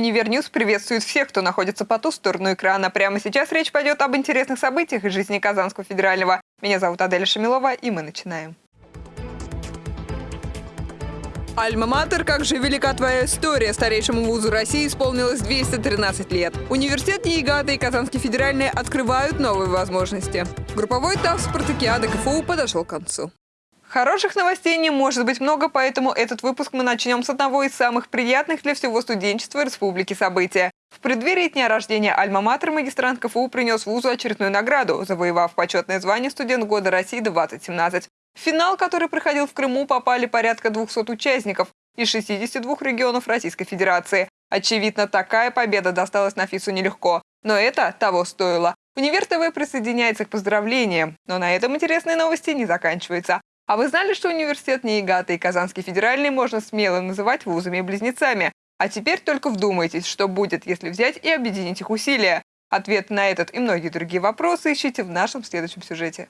Универ News приветствует всех, кто находится по ту сторону экрана. Прямо сейчас речь пойдет об интересных событиях из жизни Казанского федерального. Меня зовут Аделя Шамилова, и мы начинаем. Альма-Матер, как же велика твоя история. Старейшему вузу России исполнилось 213 лет. Университет Ниигата и Казанский федеральный открывают новые возможности. Групповой этап спартакиады КФУ подошел к концу. Хороших новостей не может быть много, поэтому этот выпуск мы начнем с одного из самых приятных для всего студенчества республики события. В преддверии дня рождения Альма-Матер магистрант КФУ принес вузу очередную награду, завоевав почетное звание «Студент года России-2017». В финал, который проходил в Крыму, попали порядка 200 участников из 62 регионов Российской Федерации. Очевидно, такая победа досталась Нафису нелегко. Но это того стоило. Универ ТВ присоединяется к поздравлениям. Но на этом интересные новости не заканчиваются. А вы знали, что университет НИИГАТа и Казанский федеральный можно смело называть вузами-близнецами? А теперь только вдумайтесь, что будет, если взять и объединить их усилия. Ответ на этот и многие другие вопросы ищите в нашем следующем сюжете.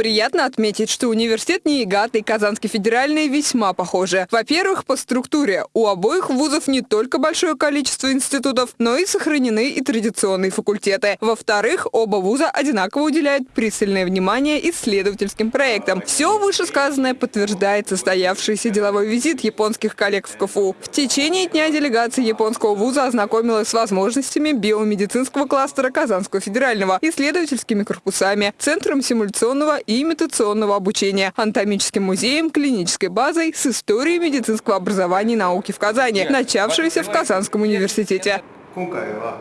Приятно отметить, что университет НИИГАТ и Казанский федеральный весьма похожи. Во-первых, по структуре. У обоих вузов не только большое количество институтов, но и сохранены и традиционные факультеты. Во-вторых, оба вуза одинаково уделяют пристальное внимание исследовательским проектам. Все вышесказанное подтверждает состоявшийся деловой визит японских коллег в КФУ. В течение дня делегация японского вуза ознакомилась с возможностями биомедицинского кластера Казанского федерального, исследовательскими корпусами, Центром симуляционного и имитационного обучения, анатомическим музеем, клинической базой с историей медицинского образования и науки в Казани, начавшейся в Казанском университете.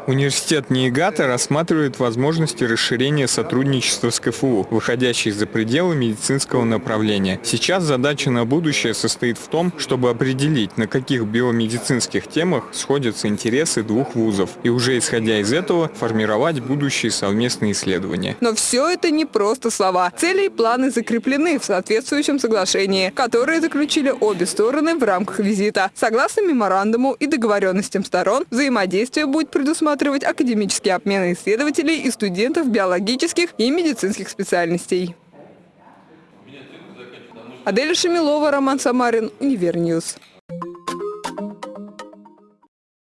Университет НИИГАТа рассматривает возможности расширения сотрудничества с КФУ, выходящей за пределы медицинского направления. Сейчас задача на будущее состоит в том, чтобы определить, на каких биомедицинских темах сходятся интересы двух вузов, и уже исходя из этого формировать будущие совместные исследования. Но все это не просто слова. Цели и планы закреплены в соответствующем соглашении, которое заключили обе стороны в рамках визита. Согласно меморандуму и договоренностям сторон, взаимодействие будет предусматривать академические обмены исследователей и студентов биологических и медицинских специальностей. Адель Шамилова, Роман Самарин, UniverNews.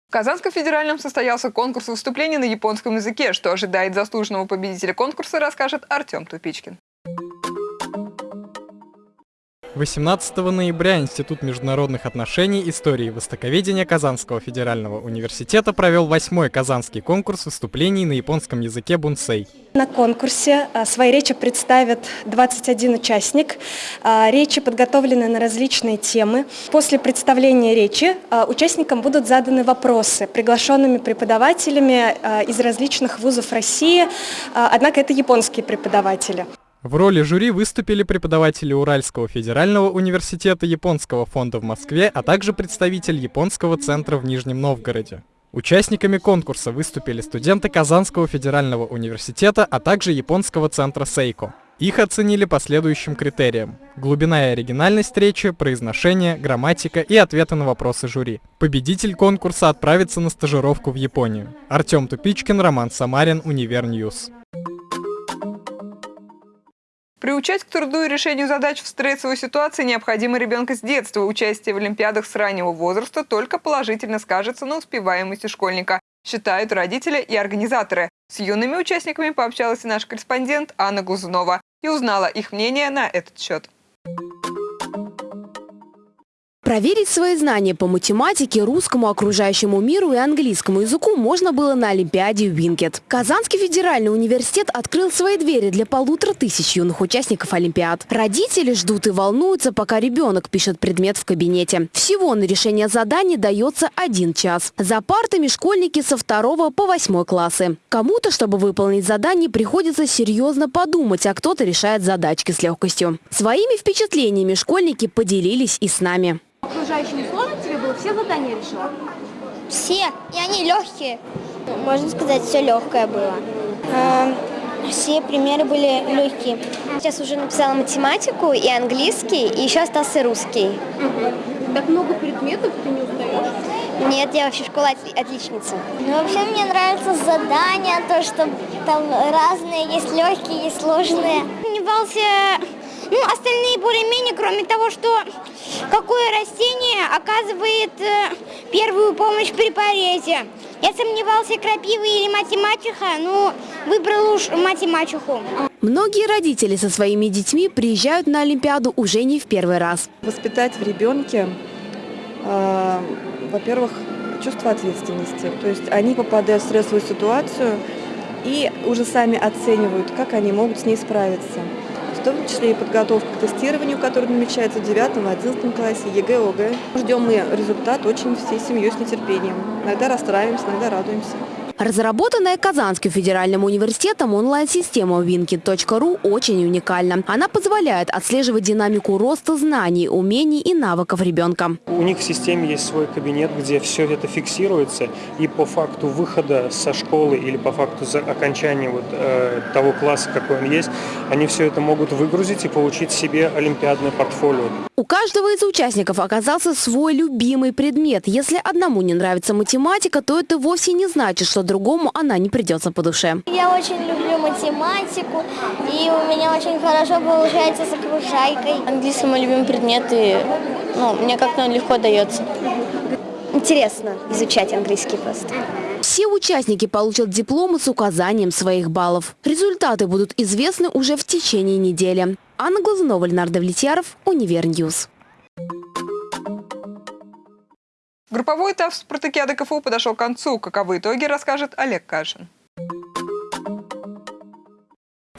В Казанском федеральном состоялся конкурс выступлений на японском языке. Что ожидает заслуженного победителя конкурса, расскажет Артем Тупичкин. 18 ноября Институт международных отношений, истории и востоковедения Казанского федерального университета провел восьмой казанский конкурс выступлений на японском языке бунсей. На конкурсе а, свои речи представят 21 участник. А, речи подготовлены на различные темы. После представления речи а, участникам будут заданы вопросы приглашенными преподавателями из различных вузов России, однако это японские преподаватели. В роли жюри выступили преподаватели Уральского федерального университета Японского фонда в Москве, а также представитель Японского центра в Нижнем Новгороде. Участниками конкурса выступили студенты Казанского федерального университета, а также Японского центра Сейко. Их оценили по следующим критериям. Глубина и оригинальность речи, произношение, грамматика и ответы на вопросы жюри. Победитель конкурса отправится на стажировку в Японию. Артем Тупичкин, Роман Самарин, UniverNews. Приучать к труду и решению задач в стрессовой ситуации необходимо ребенка с детства. Участие в олимпиадах с раннего возраста только положительно скажется на успеваемости школьника, считают родители и организаторы. С юными участниками пообщалась и наш корреспондент Анна Глазунова и узнала их мнение на этот счет. Проверить свои знания по математике, русскому, окружающему миру и английскому языку можно было на Олимпиаде Винкет. Казанский федеральный университет открыл свои двери для полутора тысяч юных участников Олимпиад. Родители ждут и волнуются, пока ребенок пишет предмет в кабинете. Всего на решение заданий дается один час. За партами школьники со второго по восьмой классы. Кому-то, чтобы выполнить задание, приходится серьезно подумать, а кто-то решает задачки с легкостью. Своими впечатлениями школьники поделились и с нами. Окружающим сложно тебе было? Все задания решила? Все. И они легкие. Можно сказать, все легкое было. Эм, все примеры были легкие. Сейчас уже написала математику и английский, и еще остался русский. Угу. Так много предметов, ты не устаешь? Нет, я вообще школа отличница. Ну, вообще мне нравятся задания, то, что там разные, есть легкие, есть сложные. Не бался ну, остальные более-менее, кроме того, что какое растение оказывает э, первую помощь при порезе. Я сомневался, крапива или математика, но выбрал уж математику. Многие родители со своими детьми приезжают на Олимпиаду уже не в первый раз. Воспитать в ребенке, э, во-первых, чувство ответственности. То есть они попадают в стрессовую ситуацию и уже сами оценивают, как они могут с ней справиться. В том числе и подготовка к тестированию, которое намечается в 9-11 классе, ЕГЭ, ОГЭ. Ждем мы результат очень всей семьей с нетерпением. Иногда расстраиваемся, иногда радуемся. Разработанная Казанским федеральным университетом онлайн-система winket.ru очень уникальна. Она позволяет отслеживать динамику роста знаний, умений и навыков ребенка. У них в системе есть свой кабинет, где все это фиксируется, и по факту выхода со школы или по факту окончания вот, э, того класса, какой он есть, они все это могут выгрузить и получить себе олимпиадное портфолио. У каждого из участников оказался свой любимый предмет. Если одному не нравится математика, то это вовсе не значит, что другому она не придется по душе. Я очень люблю математику, и у меня очень хорошо получается с окружайкой. Английский мой любимый предмет, и ну, мне как-то он легко дается. Интересно изучать английский просто. Все участники получат дипломы с указанием своих баллов. Результаты будут известны уже в течение недели. Анна Глазунова, Ленар Давлетьяров, UniverNews. Групповой этап спартакиады КФУ подошел к концу. Каковы итоги, расскажет Олег Кашин.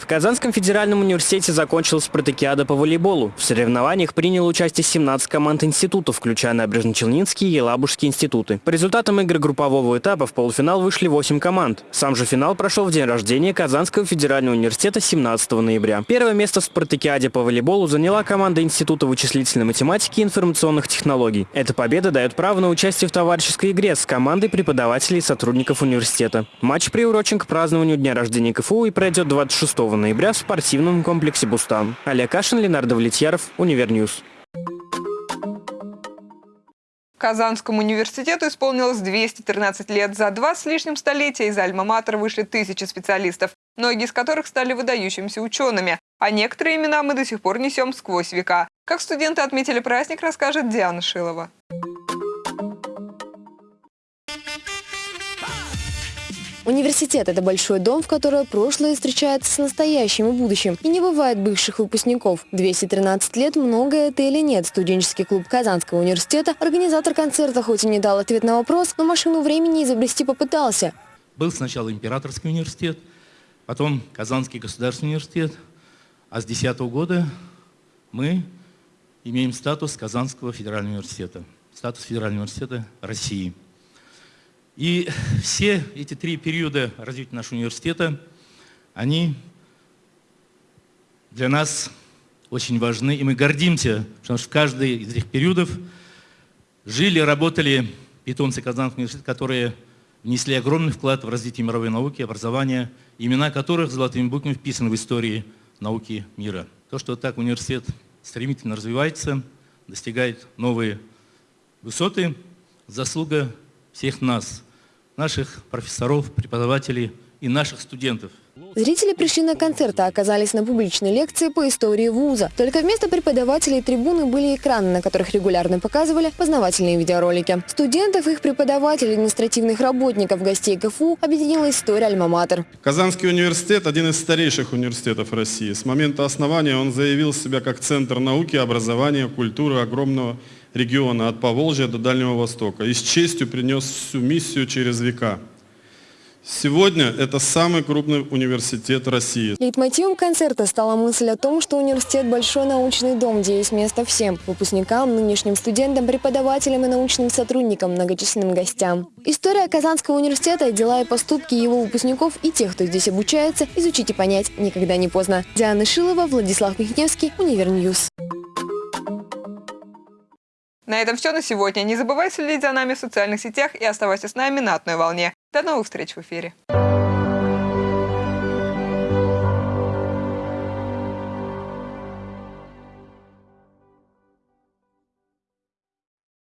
В Казанском федеральном университете закончилась спартакиада по волейболу. В соревнованиях приняло участие 17 команд институтов, включая Набережно-Челнинский и Елабужские институты. По результатам игр группового этапа в полуфинал вышли 8 команд. Сам же финал прошел в день рождения Казанского федерального университета 17 ноября. Первое место в спартакиаде по волейболу заняла команда Института вычислительной математики и информационных технологий. Эта победа дает право на участие в товарищеской игре с командой преподавателей и сотрудников университета. Матч приурочен к празднованию дня рождения КФУ и пройдет 26 ноября в спортивном комплексе «Бустан». Олег Кашин, Ленар Давлетьяров, UniverNews. Казанскому университету исполнилось 213 лет. За два с лишним столетия из Альма-Матер вышли тысячи специалистов, многие из которых стали выдающимися учеными, а некоторые имена мы до сих пор несем сквозь века. Как студенты отметили праздник, расскажет Диана Шилова. Университет – это большой дом, в котором прошлое встречается с настоящим и будущим. И не бывает бывших выпускников. 213 лет – много это или нет. Студенческий клуб Казанского университета, организатор концерта хоть и не дал ответ на вопрос, но машину времени изобрести попытался. Был сначала Императорский университет, потом Казанский государственный университет, а с 2010 года мы имеем статус Казанского федерального университета, статус Федерального университета России. И все эти три периода развития нашего университета, они для нас очень важны, и мы гордимся, потому что в каждый из этих периодов жили, работали питомцы Казанского университета, которые внесли огромный вклад в развитие мировой науки, образования, имена которых золотыми буквами вписаны в истории науки мира. То, что так университет стремительно развивается, достигает новые высоты, заслуга всех нас – наших профессоров, преподавателей и наших студентов. Зрители пришли на концерт, а оказались на публичной лекции по истории вуза. Только вместо преподавателей трибуны были экраны, на которых регулярно показывали познавательные видеоролики. Студентов, их преподавателей, административных работников, гостей КФУ объединила история Альма-Матер. Казанский университет – один из старейших университетов России. С момента основания он заявил себя как центр науки, образования, культуры огромного региона от Поволжья до Дальнего Востока и с честью пронес свою миссию через века. Сегодня это самый крупный университет России. Лейтмотивом концерта стала мысль о том, что университет – большой научный дом, где есть место всем – выпускникам, нынешним студентам, преподавателям и научным сотрудникам, многочисленным гостям. История Казанского университета, дела и поступки его выпускников и тех, кто здесь обучается, изучить и понять никогда не поздно. Диана Шилова, Владислав Михневский, UniverNews. На этом все на сегодня. Не забывай следить за нами в социальных сетях и оставайся с нами на одной волне. До новых встреч в эфире.